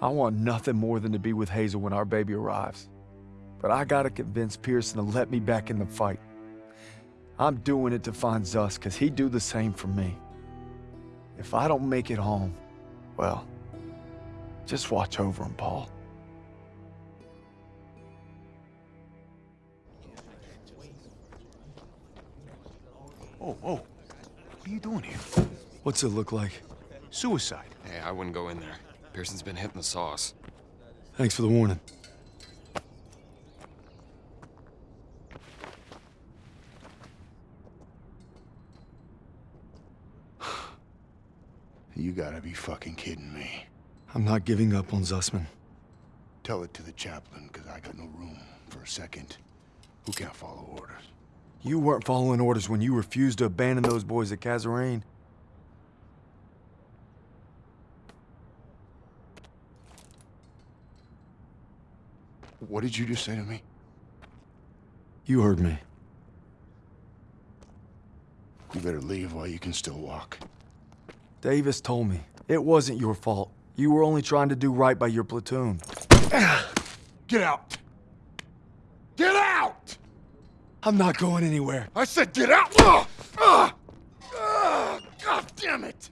I want nothing more than to be with Hazel when our baby arrives. But I gotta convince Pierson to let me back in the fight. I'm doing it to find Zuss, because he'd do the same for me. If I don't make it home, well, just watch over him, Paul. Oh, oh. What are you doing here? What's it look like? Suicide. Hey, I wouldn't go in there. Pierson's been hitting the sauce. Thanks for the warning. You gotta be fucking kidding me. I'm not giving up on Zussman. Tell it to the chaplain, because I got no room for a second who can't follow orders. You weren't following orders when you refused to abandon those boys at Kasserine. What did you just say to me? You heard me. You better leave while you can still walk. Davis told me. It wasn't your fault. You were only trying to do right by your platoon. Get out! Get out! I'm not going anywhere. I said get out! Ah! Ah! Ugh! Ugh! Ugh! God damn it!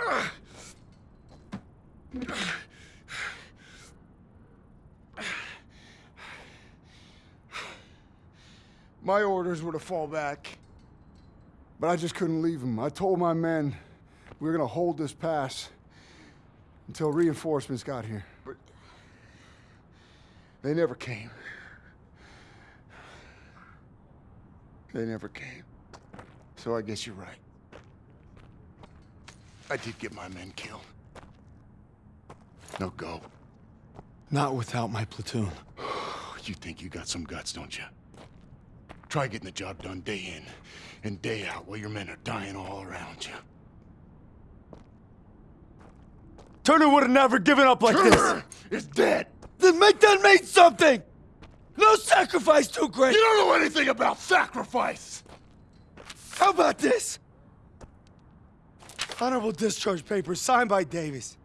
Ugh! My orders were to fall back. But I just couldn't leave them. I told my men we were gonna hold this pass until reinforcements got here. But they never came. They never came. So I guess you're right. I did get my men killed. No go. Not without my platoon. You think you got some guts, don't you? Try getting the job done day in and day out while your men are dying all around you. Turner would have never given up like this. Turner is dead! Then make that mean something! No sacrifice too great! You don't know anything about sacrifice! How about this? Honorable discharge papers signed by Davis.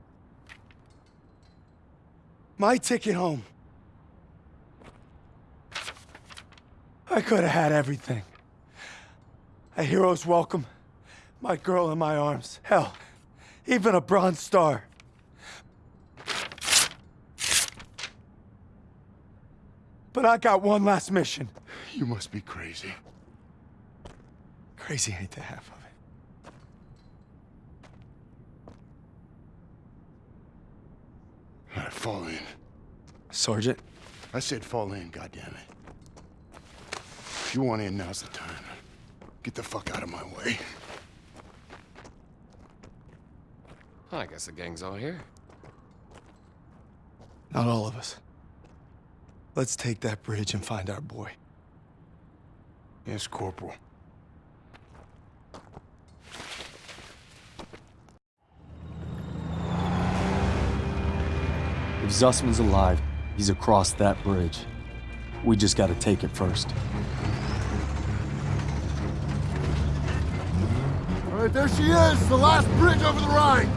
My ticket home. I could have had everything. A hero's welcome, my girl in my arms, hell, even a Bronze Star. But I got one last mission. You must be crazy. Crazy ain't the half of it. All right, fall in. Sergeant, I said fall in, goddammit. If you want in, now's the time. Get the fuck out of my way. I guess the gang's all here. not all of us. Let's take that bridge and find our boy. Yes, Corporal. If Zussman's alive, he's across that bridge. We just gotta take it first. There she is, the last bridge over the Rhine.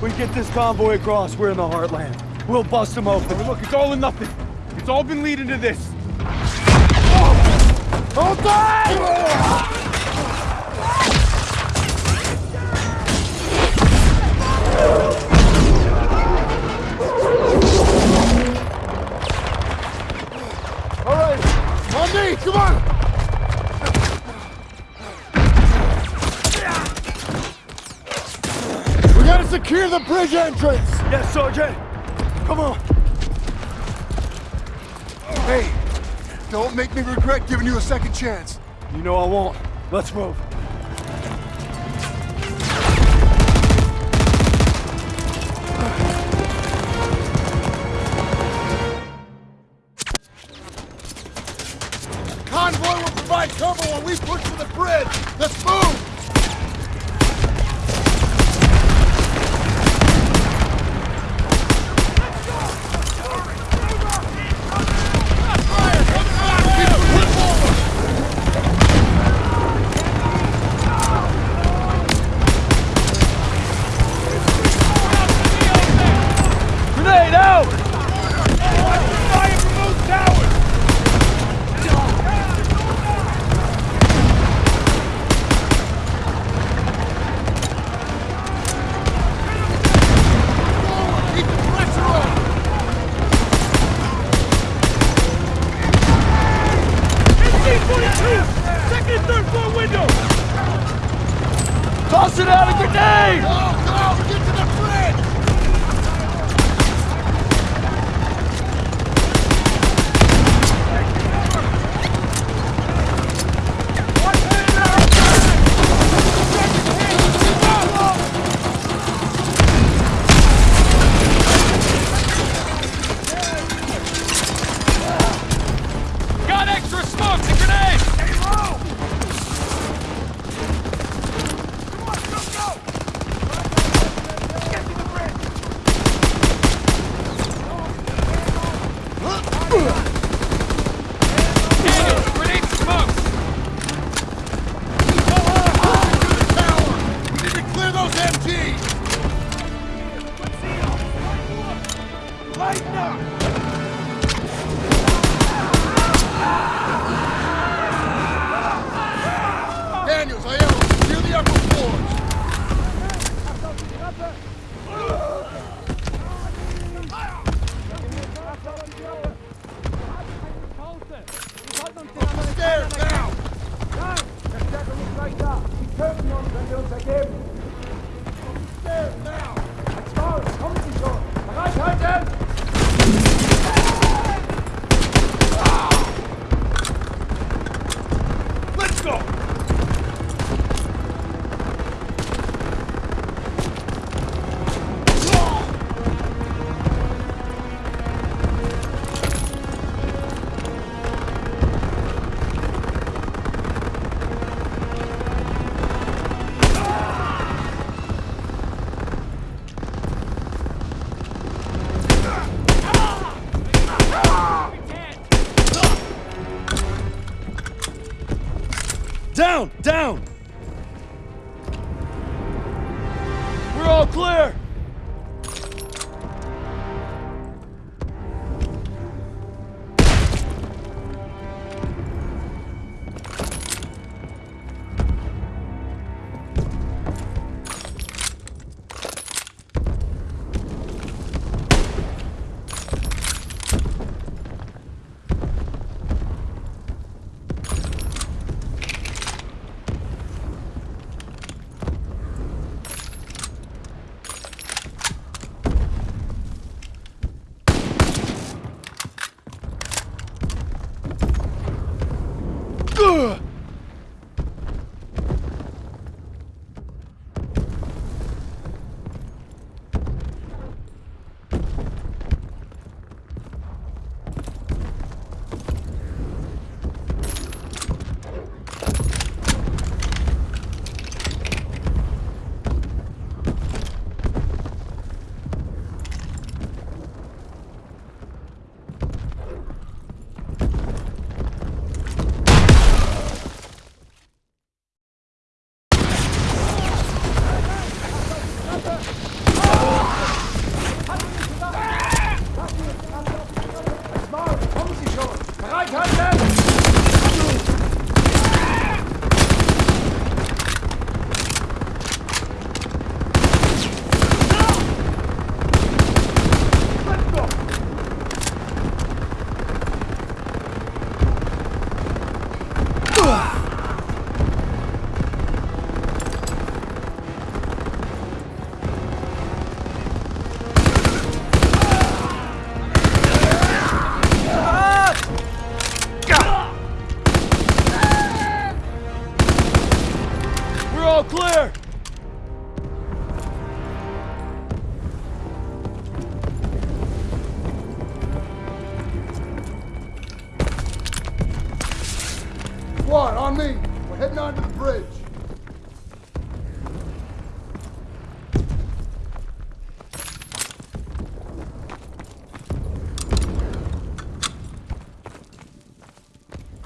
We get this convoy across, we're in the heartland. We'll bust them open. Look, it's all or nothing. It's all been leading to this. Oh! Hold on! Bridge entrance! Yes, Sergeant! Come on! Hey, don't make me regret giving you a second chance. You know I won't. Let's move.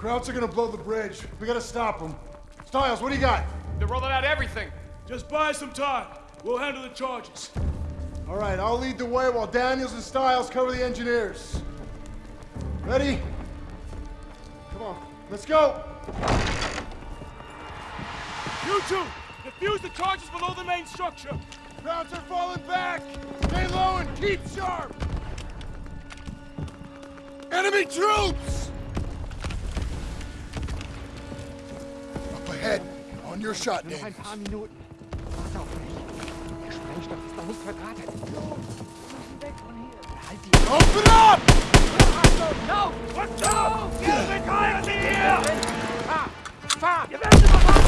Krauts are gonna blow the bridge. We gotta stop them. Stiles, what do you got? They're rolling out everything! Just buy some time. We'll handle the charges. All right, I'll lead the way while Daniels and Stiles cover the engineers. Ready? Come on, let's go. You two, defuse the charges below the main structure. Krauts are falling back! Stay low and keep sharp! Enemy troops! On your shot, Daniels. nicht verdrahtet. Open up! Lauf! Was da? Ihr Bekäuer sind hier! Fahr! Fahr! Ihr werdet überwacht!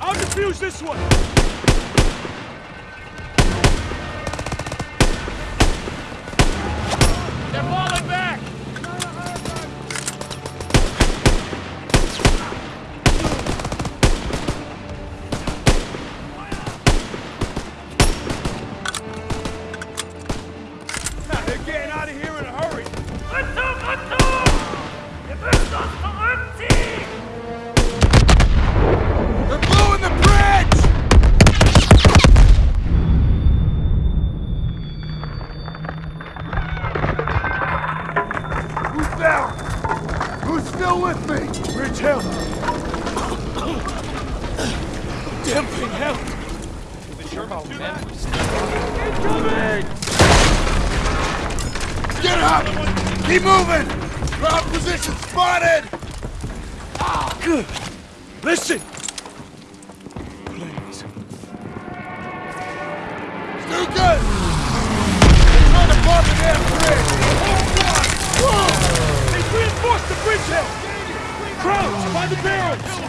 I'll defuse this one! Up! Keep moving! Ground position spotted! Good! Listen! Please. Good! They're trying to bomb the damn bridge! They reinforced the bridge hill! Crouch by the barrels!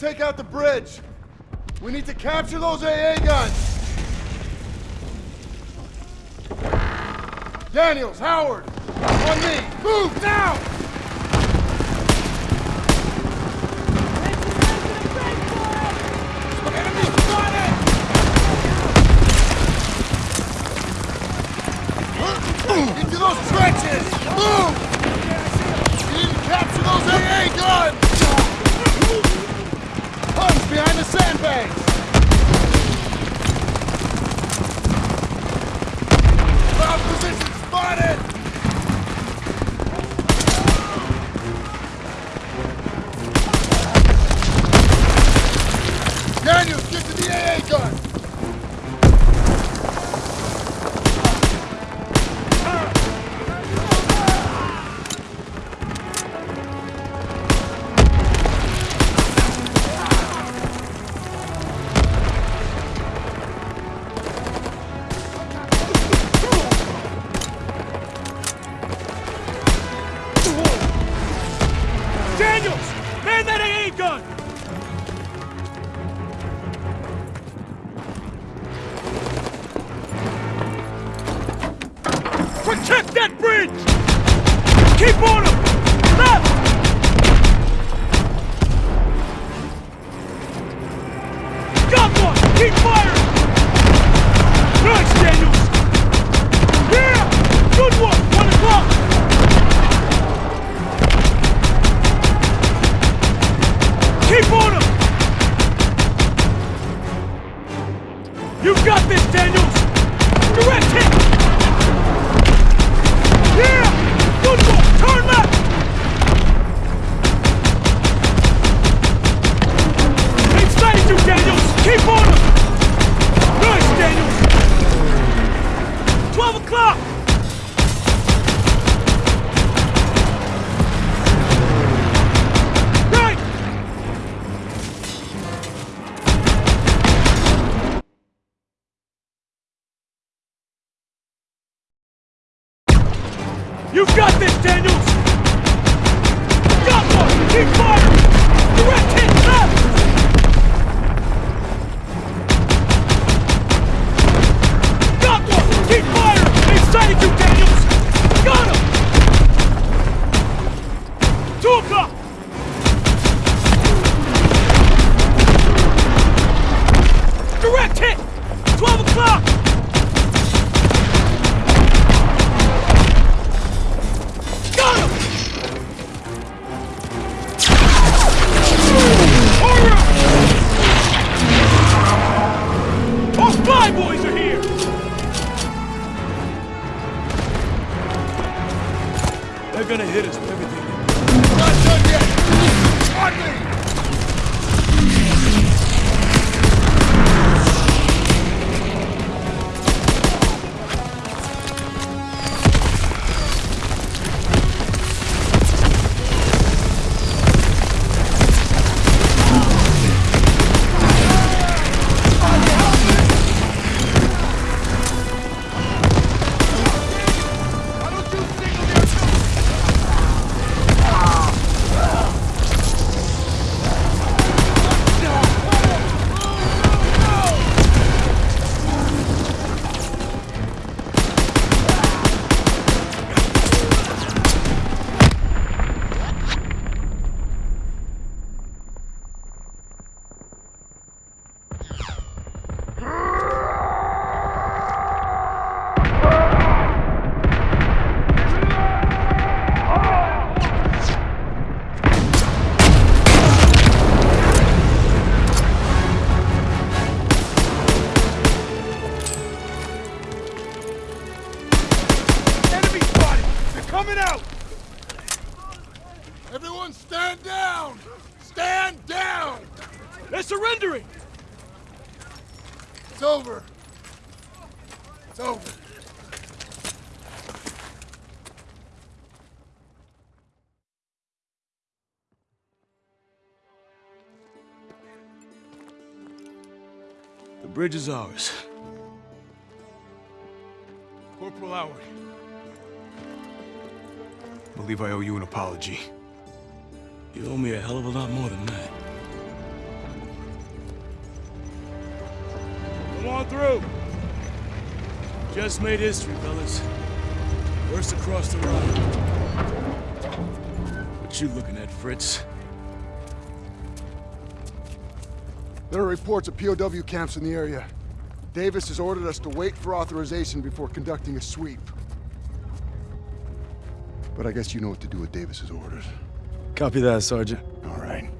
Take out the bridge. We need to capture those AA guns. Daniels, Howard, On me! Move now! Daniels! Man that AA gun! Protect that bridge! Keep on They're gonna hit us with everything. Not done yet! On me! Bridge is ours. Corporal Howard. believe I owe you an apology. You owe me a hell of a lot more than that. Come on through. Just made history, fellas. First across the road. What you looking at, Fritz? There are reports of POW camps in the area. Davis has ordered us to wait for authorization before conducting a sweep. But I guess you know what to do with Davis's orders. Copy that, Sergeant. All right.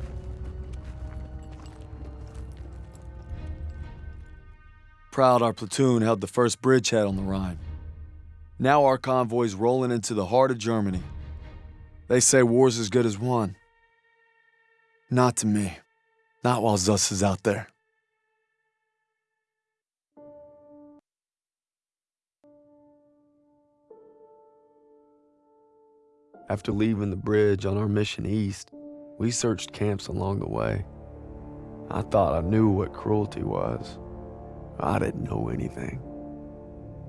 Proud our platoon held the first bridgehead on the Rhine. Now our convoy's rolling into the heart of Germany. They say war's as good as won. Not to me. Not while Zuss is out there. After leaving the bridge on our mission east, we searched camps along the way. I thought I knew what cruelty was. I didn't know anything.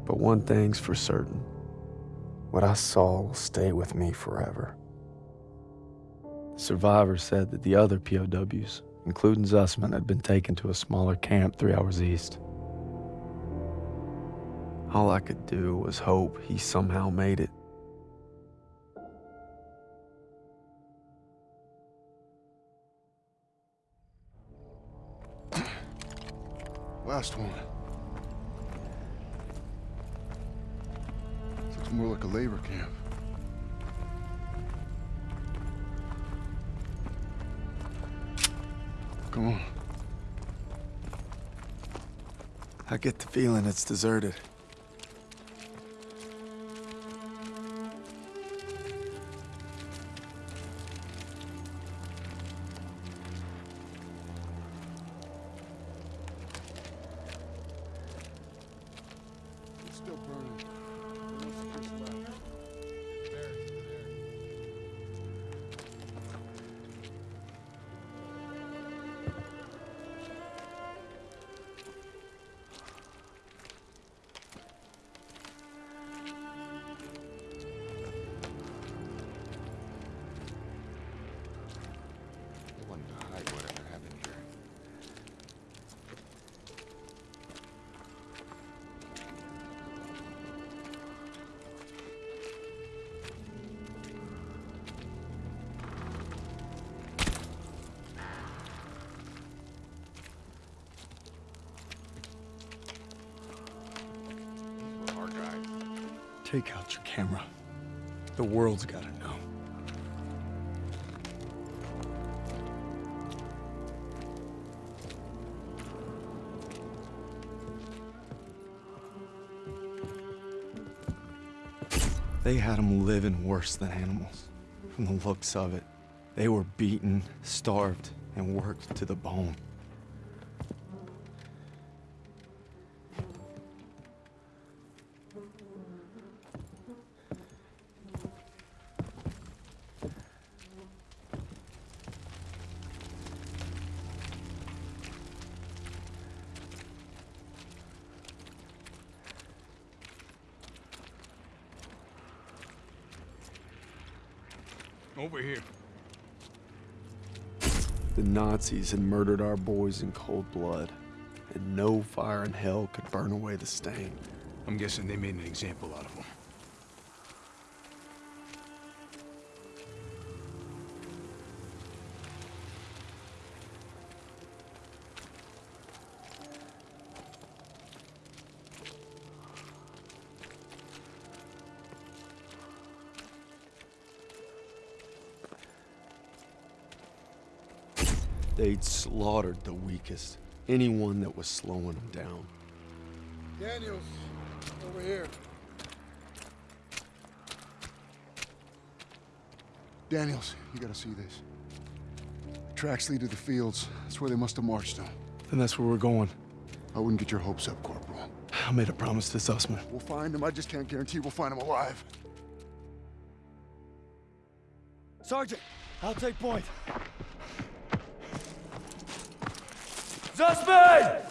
But one thing's for certain. What I saw will stay with me forever. Survivors said that the other POWs, including Zussman, had been taken to a smaller camp three hours east. All I could do was hope he somehow made it. Last one. Looks more like a labor camp. Come on. I get the feeling it's deserted. It's still burning. Take out your camera. The world's gotta know. They had them living worse than animals. From the looks of it, they were beaten, starved, and worked to the bone. Nazis had murdered our boys in cold blood, and no fire in hell could burn away the stain. I'm guessing they made an example out of him. They'd slaughtered the weakest, anyone that was slowing them down. Daniels, over here. Daniels, you gotta see this. The tracks lead to the fields. That's where they must have marched them. Then that's where we're going. I wouldn't get your hopes up, Corporal. I made a promise to Zussman. We'll find him. I just can't guarantee we'll find him alive. Sergeant, I'll take point. Zussman!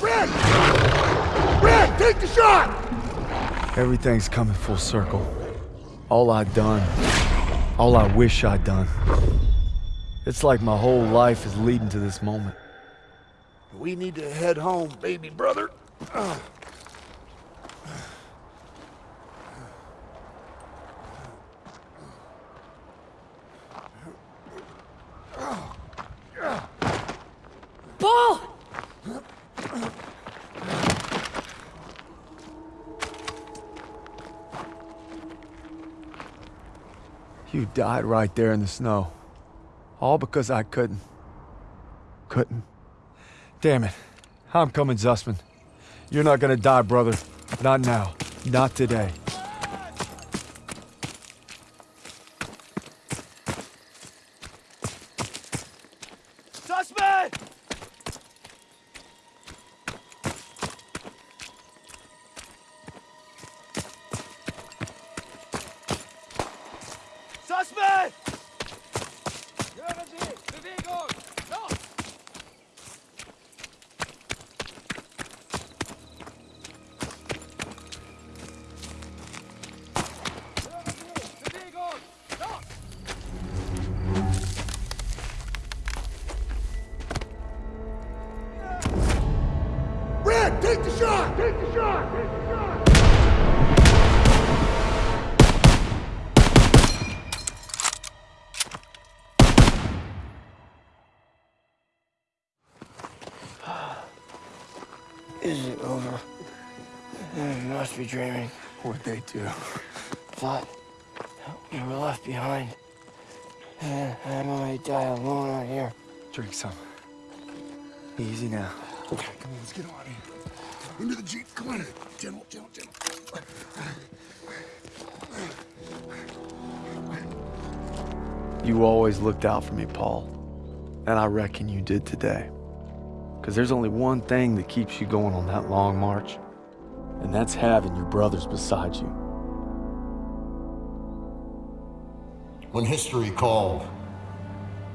Red! Red, take the shot! Everything's coming full circle. All I'd done, all I wish I'd done. It's like my whole life is leading to this moment. We need to head home, baby brother. Paul! Died right there in the snow. All because I couldn't. Couldn't. Damn it. I'm coming, Zussman. You're not gonna die, brother. Not now. Not today. Suspect! Suspect! Bewegung! Be dreaming. What'd they do? Thought we were left behind. And I might die alone out here. Drink some. Easy now. Okay, come on, let's get out of here. Into the Jeep, come on. General, General, General. You always looked out for me, Paul. And I reckon you did today. Because there's only one thing that keeps you going on that long march, and that's having your brothers beside you. When history called,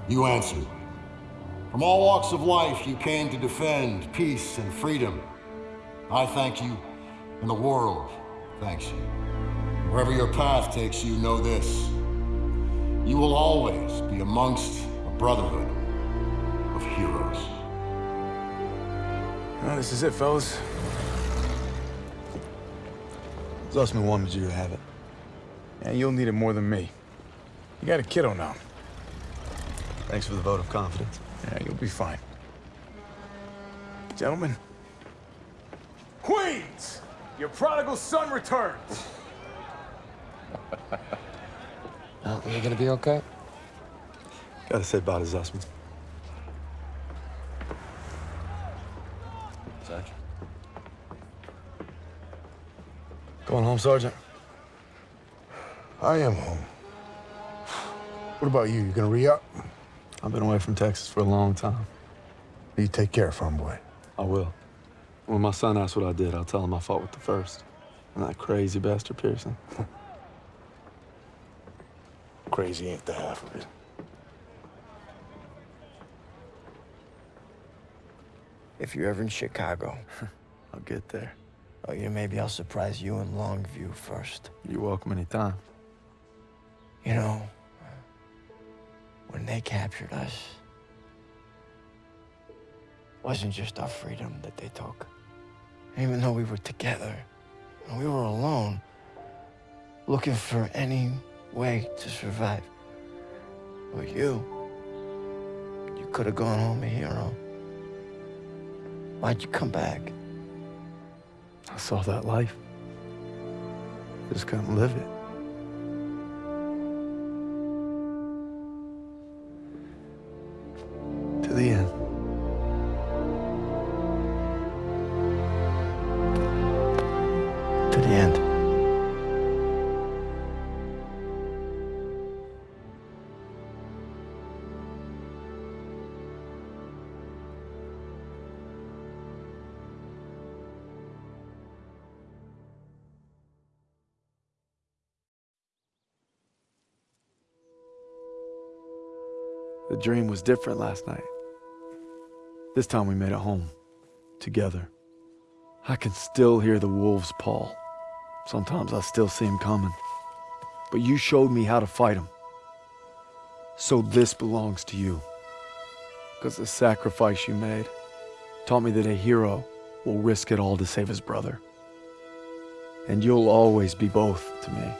you answered. From all walks of life, you came to defend peace and freedom. I thank you, and the world thanks you. Wherever your path takes you, know this. You will always be amongst a brotherhood of heroes. Well, this is it, fellas. Zussman wanted you to have it. And you'll need it more than me. You got a kiddo now. Thanks for the vote of confidence. Yeah, you'll be fine. Gentlemen. Queens! Your prodigal son returns! Oh, you gonna be okay? Gotta say bye to Zussman. Sergeant. Going home, Sergeant? I am home. What about you? You gonna re-up? I've been away from Texas for a long time. You take care, farm boy. I will. When my son asks what I did, I'll tell him I fought with the first. And that crazy bastard Pierson. Crazy ain't the half of it. If you're ever in Chicago, I'll get there. Oh, yeah, maybe I'll surprise you in Longview first. You're welcome anytime. You know, when they captured us, wasn't just our freedom that they took. Even though we were together, and we were alone, looking for any way to survive. But you, you could have gone home a hero. Why'd you come back? I saw that life. I Just couldn't live it. Dream was different last night. This time we made it home. Together. I can still hear the wolves, Paul. Sometimes I still see them coming. But you showed me how to fight them. So this belongs to you. Because the sacrifice you made taught me that a hero will risk it all to save his brother. And you'll always be both to me.